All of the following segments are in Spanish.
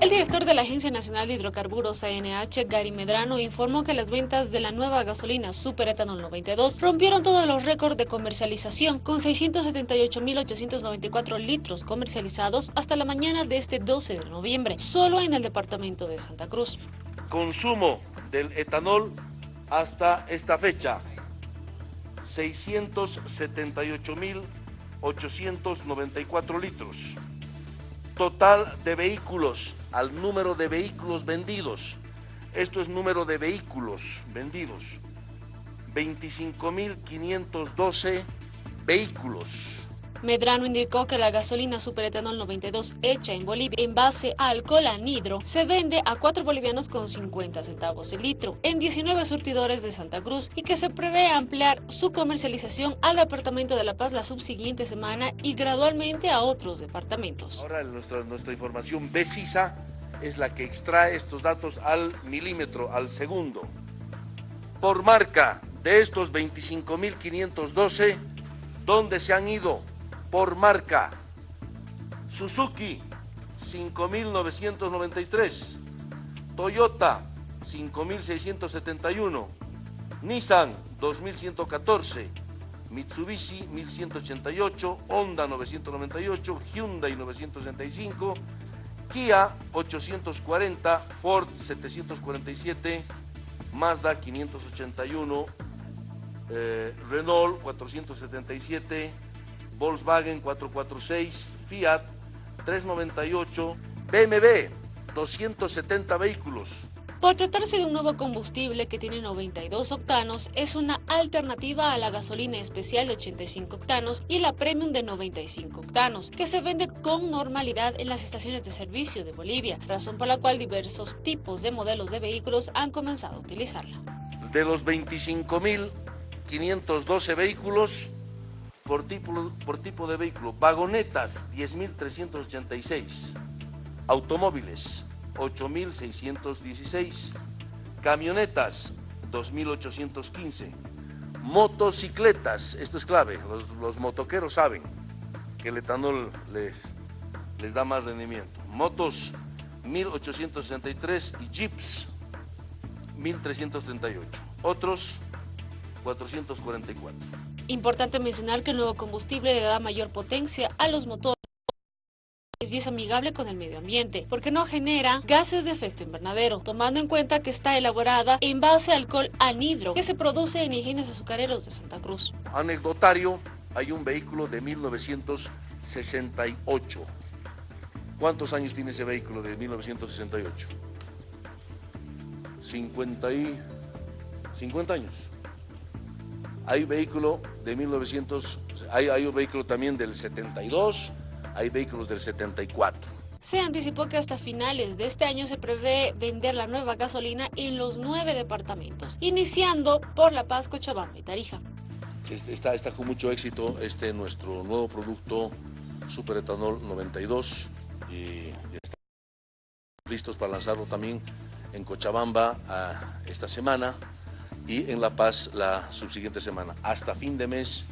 El director de la Agencia Nacional de Hidrocarburos ANH, Gary Medrano, informó que las ventas de la nueva gasolina Super Etanol 92 rompieron todos los récords de comercialización, con 678.894 litros comercializados hasta la mañana de este 12 de noviembre, solo en el departamento de Santa Cruz. Consumo del etanol hasta esta fecha, 678.894 litros. Total de vehículos al número de vehículos vendidos. Esto es número de vehículos vendidos. 25.512 vehículos. Medrano indicó que la gasolina superetanol 92 hecha en Bolivia en base a alcohol anhidro se vende a 4 bolivianos con 50 centavos el litro en 19 surtidores de Santa Cruz y que se prevé ampliar su comercialización al departamento de La Paz la subsiguiente semana y gradualmente a otros departamentos. Ahora nuestra, nuestra información precisa es la que extrae estos datos al milímetro, al segundo. Por marca de estos 25.512, ¿dónde se han ido? Por marca. Suzuki, 5.993. Toyota, 5.671. Nissan, 2.114. Mitsubishi, 1.188. Honda, 998. Hyundai, 965. Kia, 840. Ford, 747. Mazda, 581. Eh, Renault, 477. Volkswagen 446, Fiat 398, BMW 270 vehículos. Por tratarse de un nuevo combustible que tiene 92 octanos, es una alternativa a la gasolina especial de 85 octanos y la premium de 95 octanos, que se vende con normalidad en las estaciones de servicio de Bolivia, razón por la cual diversos tipos de modelos de vehículos han comenzado a utilizarla. De los 25.512 vehículos, por tipo, por tipo de vehículo. Vagonetas, 10.386. Automóviles, 8.616. Camionetas, 2.815. Motocicletas, esto es clave, los, motoqueros saben que el etanol les, les da más rendimiento. Motos, 1.863 y jeeps, 1.338. Otros, 444. Importante mencionar que el nuevo combustible le da mayor potencia a los motores y es amigable con el medio ambiente, porque no genera gases de efecto invernadero, tomando en cuenta que está elaborada en base alcohol anhidro, que se produce en ingenios azucareros de Santa Cruz. Anecdotario, hay un vehículo de 1968. ¿Cuántos años tiene ese vehículo de 1968? 50 y... 50 años. Hay vehículo de 1900, hay, hay un vehículo también del 72, hay vehículos del 74. Se anticipó que hasta finales de este año se prevé vender la nueva gasolina en los nueve departamentos, iniciando por La Paz, Cochabamba y Tarija. Está, está con mucho éxito este nuestro nuevo producto Superetanol 92 y estamos listos para lanzarlo también en Cochabamba ah, esta semana y en La Paz la subsiguiente semana. Hasta fin de mes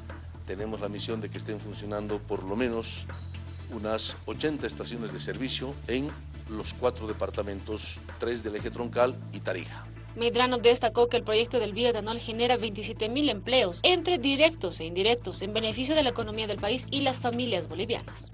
tenemos la misión de que estén funcionando por lo menos unas 80 estaciones de servicio en los cuatro departamentos, tres del eje troncal y Tarija. Medrano destacó que el proyecto del bioetanol genera 27 mil empleos, entre directos e indirectos, en beneficio de la economía del país y las familias bolivianas.